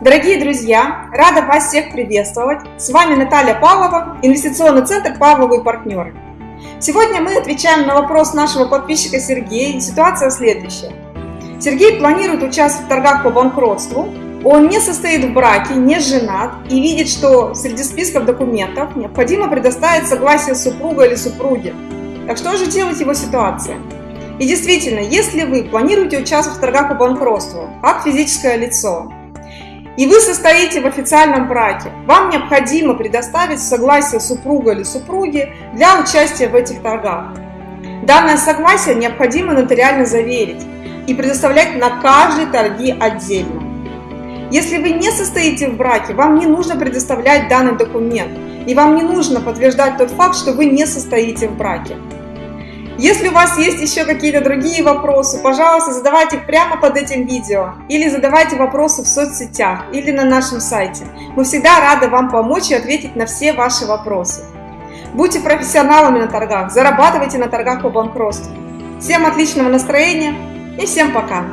Дорогие друзья, рада вас всех приветствовать. С вами Наталья Павлова, инвестиционный центр «Павловы партнеры». Сегодня мы отвечаем на вопрос нашего подписчика Сергея. И ситуация следующая. Сергей планирует участвовать в торгах по банкротству. Он не состоит в браке, не женат и видит, что среди списков документов необходимо предоставить согласие супруга или супруги. Так что же делать его ситуация? И действительно, если вы планируете участвовать в торгах по банкротству, как физическое лицо, и вы состоите в официальном браке, вам необходимо предоставить согласие супруга или супруги для участия в этих торгах. Данное согласие необходимо нотариально заверить и предоставлять на каждой торги отдельно. Если вы не состоите в браке, вам не нужно предоставлять данный документ, и вам не нужно подтверждать тот факт, что вы не состоите в браке. Если у вас есть еще какие-то другие вопросы, пожалуйста, задавайте их прямо под этим видео или задавайте вопросы в соцсетях или на нашем сайте. Мы всегда рады вам помочь и ответить на все ваши вопросы. Будьте профессионалами на торгах, зарабатывайте на торгах по банкротству. Всем отличного настроения и всем пока!